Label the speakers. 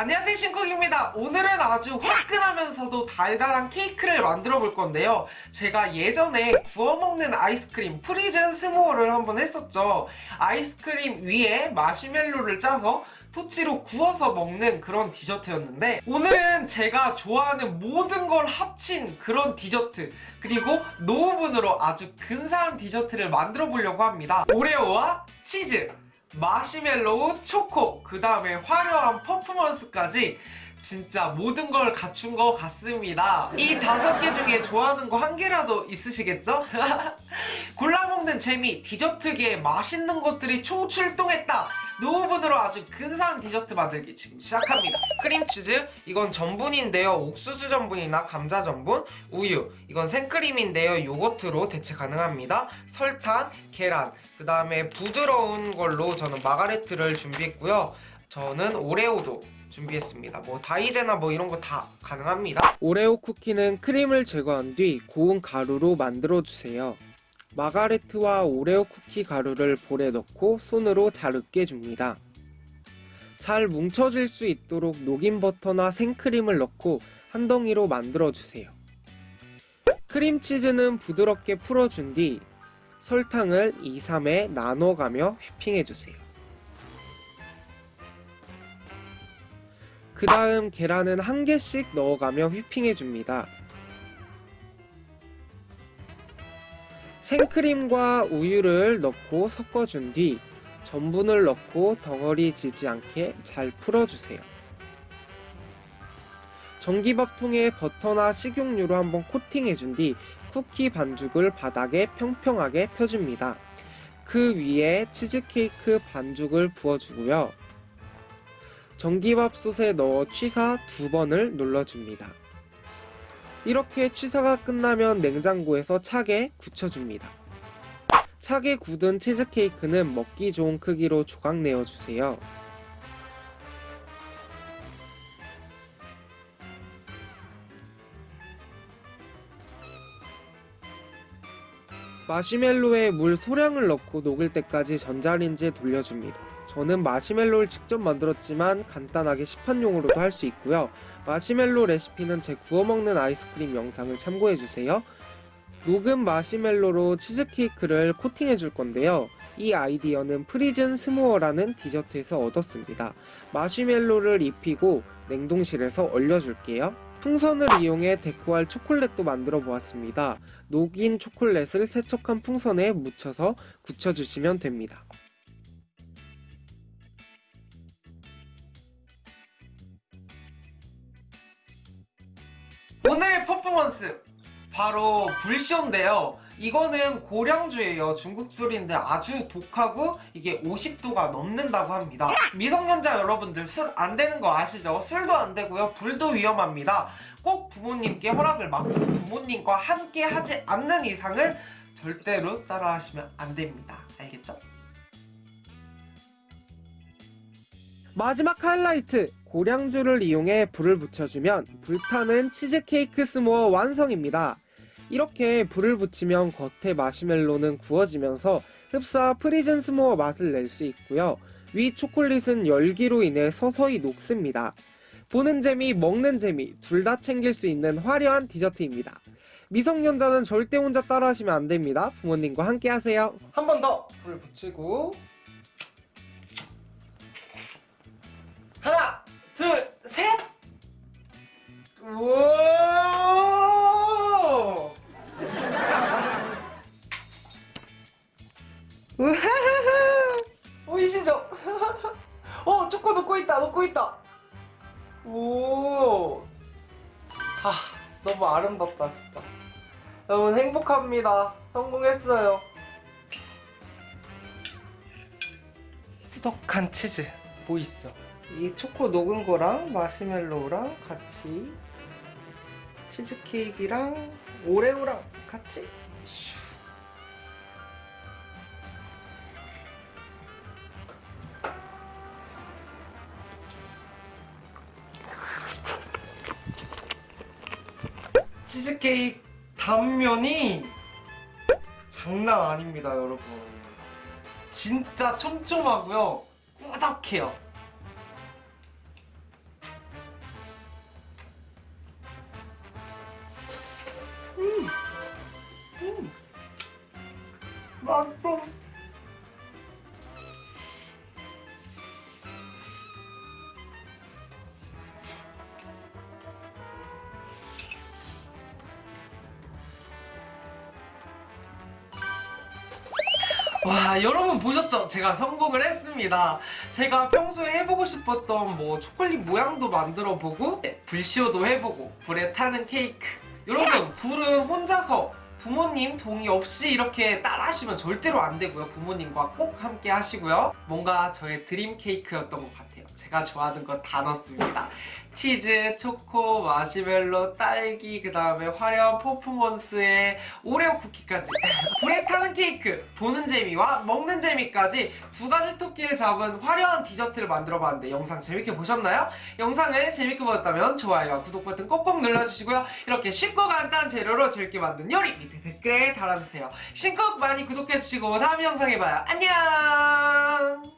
Speaker 1: 안녕하세요 신쿡입니다. 오늘은 아주 화끈하면서도 달달한 케이크를 만들어 볼 건데요. 제가 예전에 구워 먹는 아이스크림 frozen s'more를 한번 했었죠. 아이스크림 위에 마시멜로를 짜서 토치로 구워서 먹는 그런 디저트였는데 오늘은 제가 좋아하는 모든 걸 합친 그런 디저트 그리고 no 오븐으로 아주 근사한 디저트를 만들어 보려고 합니다. 오레오와 치즈 마시멜로우, 초코, 그 다음에 화려한 퍼포먼스까지 진짜 모든 걸 갖춘 것 같습니다. 이 다섯 개 중에 좋아하는 거 한 개라도 있으시겠죠? 골라먹는 재미, 디저트계에 맛있는 것들이 총출동했다! no 오븐으로 아주 근사한 디저트 만들기 지금 시작합니다. 크림치즈, 이건 전분인데요. 옥수수 전분이나 감자 전분, 우유, 이건 생크림인데요. 요거트로 대체 가능합니다. 설탕, 계란, 그 다음에 부드러운 걸로 저는 마가레트를 준비했고요. 저는 오레오도 준비했습니다. 뭐 다이제나 뭐 이런 거 다 가능합니다. 오레오 쿠키는 크림을 제거한 뒤 고운 가루로 만들어 주세요. 마가레트와 오레오 쿠키 가루를 볼에 넣고 손으로 잘 으깨줍니다. 잘 뭉쳐질 수 있도록 녹인 버터나 생크림을 넣고 한 덩이로 만들어 주세요. 크림치즈는 부드럽게 풀어준 뒤 설탕을 2, 3에 나눠가며 휘핑해주세요. 그 다음 계란은 한 개씩 넣어가며 휘핑해줍니다. 생크림과 우유를 넣고 섞어준 뒤 전분을 넣고 덩어리 지지 않게 잘 풀어주세요. 전기밥통에 버터나 식용유로 한번 코팅해준 뒤 쿠키 반죽을 바닥에 평평하게 펴줍니다. 그 위에 치즈케이크 반죽을 부어주고요. 전기밥솥에 넣어 취사 두 번을 눌러줍니다. 이렇게 취사가 끝나면 냉장고에서 차게 굳혀줍니다. 차게 굳은 치즈케이크는 먹기 좋은 크기로 조각 내어주세요. 마시멜로에 물 소량을 넣고 녹을 때까지 전자레인지에 돌려줍니다. 저는 마시멜로를 직접 만들었지만 간단하게 시판용으로도 할 수 있고요. 마시멜로 레시피는 제 구워먹는 아이스크림 영상을 참고해주세요. 녹은 마시멜로로 치즈케이크를 코팅해줄 건데요. 이 아이디어는 frozen s'more라는 디저트에서 얻었습니다. 마시멜로를 입히고 냉동실에서 얼려줄게요. 풍선을 이용해 데코할 초콜릿도 만들어 보았습니다. 녹인 초콜릿을 세척한 풍선에 묻혀서 굳혀주시면 됩니다. 오늘의 퍼포먼스 바로 불쇼인데요. 이거는 고량주예요. 중국 술인데 아주 독하고 이게 50도가 넘는다고 합니다. 미성년자 여러분들 술 안 되는 거 아시죠? 술도 안 되고요. 불도 위험합니다. 꼭 부모님께 허락을 받고 부모님과 함께 하지 않는 이상은 절대로 따라 하시면 안 됩니다. 알겠죠? 마지막 하이라이트! 고량주를 이용해 불을 붙여주면 불타는 치즈케이크 s'more 완성입니다. 이렇게 불을 붙이면 겉에 마시멜로는 구워지면서 흡사 frozen s'more 맛을 낼 수 있고요. 위 초콜릿은 열기로 인해 서서히 녹습니다. 보는 재미, 먹는 재미 둘 다 챙길 수 있는 화려한 디저트입니다. 미성년자는 절대 혼자 따라하시면 안 됩니다. 부모님과 함께 하세요. 한 번 더불 붙이고 우하하하! 보이시죠? 어, 초코 넣고 있다, 넣고 있다! 오! 아, 너무 아름답다, 진짜. 여러분, 행복합니다. 성공했어요. 꾸덕한 치즈. 뭐 있어? 이 초코 녹은 거랑 마시멜로우랑 같이 치즈케이크랑 오레오랑 같이 치즈케이크 단면이 장난 아닙니다 여러분 진짜 촘촘하고요 꾸덕해요 음. 음. 맛있어 와 여러분 보셨죠? 제가 성공을 했습니다. 제가 평소에 해보고 싶었던 뭐 초콜릿 모양도 만들어보고 불쇼도 해보고 불에 타는 케이크 여러분 불은 혼자서 부모님 동의 없이 이렇게 따라 하시면 절대로 안 되고요. 부모님과 꼭 함께 하시고요. 뭔가 저의 드림 케이크였던 것 같아요. 제가 좋아하는 거 다 넣었습니다. 치즈, 초코, 마시멜로, 딸기, 그 다음에 화려한 퍼포먼스에 오레오 쿠키까지. 불에 타는 케이크 보는 재미와 먹는 재미까지 두 가지 토끼를 잡은 화려한 디저트를 만들어봤는데 영상 재밌게 보셨나요? 영상을 재밌게 보셨다면 좋아요와 구독 버튼 꼭꼭 눌러주시고요. 이렇게 쉽고 간단한 재료로 재밌게 만든 요리 밑에 댓글에 달아주세요. 신곡 많이 구독해주시고 다음 영상에 봐요. 안녕